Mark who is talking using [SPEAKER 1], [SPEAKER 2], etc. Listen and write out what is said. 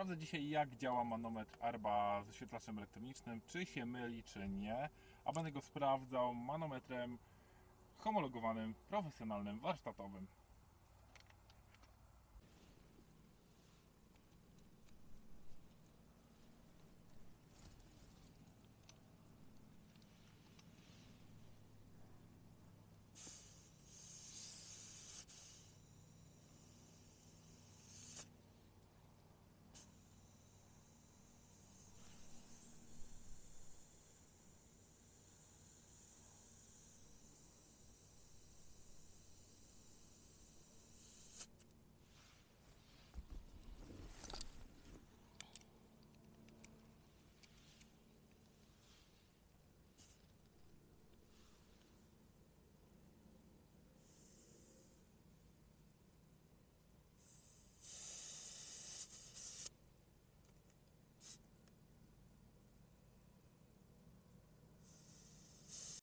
[SPEAKER 1] Sprawdzę dzisiaj jak działa manometr Arba z świetlaczem elektronicznym, czy się myli, czy nie, a będę go sprawdzał manometrem homologowanym, profesjonalnym, warsztatowym.